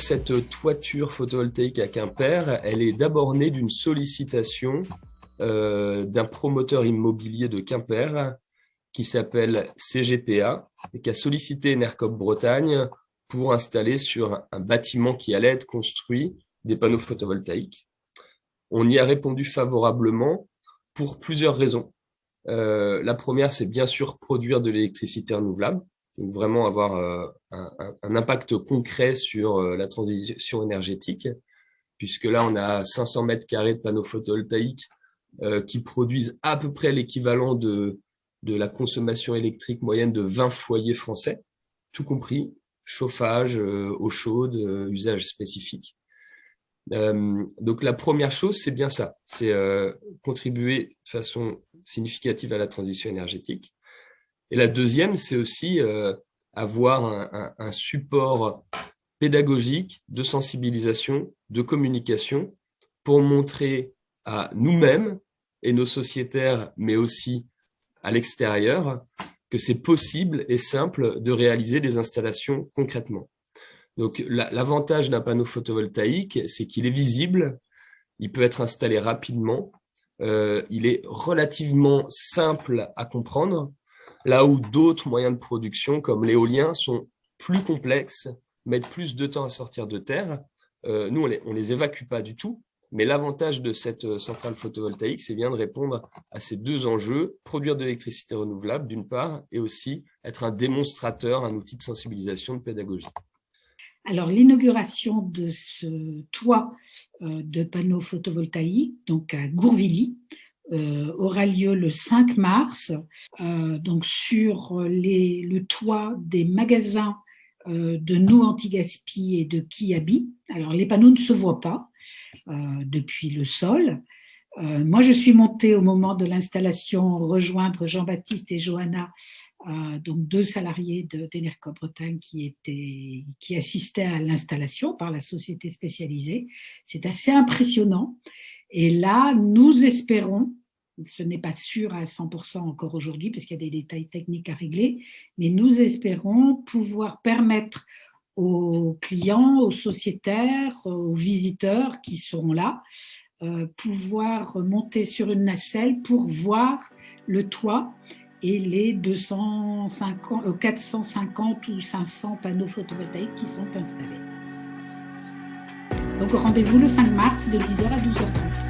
cette toiture photovoltaïque à Quimper, elle est d'abord née d'une sollicitation euh, d'un promoteur immobilier de Quimper qui s'appelle CGPA et qui a sollicité Enercop Bretagne pour installer sur un bâtiment qui allait être construit des panneaux photovoltaïques. On y a répondu favorablement pour plusieurs raisons. Euh, la première, c'est bien sûr produire de l'électricité renouvelable, donc vraiment avoir euh, un, impact concret sur euh, la transition énergétique, puisque là, on a 500 mètres carrés de panneaux photovoltaïques qui produisent à peu près l'équivalent de, de la consommation électrique moyenne de 20 foyers français, tout compris, chauffage, eau chaude, usage spécifique. donc la première chose, c'est bien ça, c'est contribuer de façon significative à la transition énergétique. Et la deuxième, c'est aussi euh, avoir un, support pédagogique, de sensibilisation, de communication, pour montrer à nous-mêmes et nos sociétaires, mais aussi à l'extérieur, que c'est possible et simple de réaliser des installations concrètement. Donc l'avantage d'un panneau photovoltaïque, c'est qu'il est visible, il peut être installé rapidement, euh, il est relativement simple à comprendre, là où d'autres moyens de production, comme l'éolien, sont plus complexes, mettent plus de temps à sortir de terre. Euh, nous, on les, les évacue pas du tout, mais l'avantage de cette euh, centrale photovoltaïque, c'est bien de répondre à ces deux enjeux, produire de l'électricité renouvelable d'une part, et aussi être un démonstrateur, un outil de sensibilisation, de pédagogie. Alors, l'inauguration de ce toit euh, de panneaux photovoltaïques, donc à Gourvilly, aura lieu le 5 mars, euh, donc sur les, le toit des magasins de No Anti-Gaspi et de Kiabi. Alors, les panneaux ne se voient pas depuis le sol, euh, moi, je suis montée au moment de l'installation rejoindre Jean-Baptiste et Johanna, euh, donc deux salariés d'Enerco Bretagne qui, étaient, qui assistaient à l'installation par la société spécialisée. C'est assez impressionnant. Et là, nous espérons, ce n'est pas sûr à 100% encore aujourd'hui parce qu'il y a des détails techniques à régler, mais nous espérons pouvoir permettre aux clients, aux sociétaires, aux visiteurs qui seront là, euh, pouvoir monter sur une nacelle pour voir le toit et les 250, 450 euh, ou 500 panneaux photovoltaïques qui sont installés. Donc rendez-vous le 5 mars de 10h à 12h30.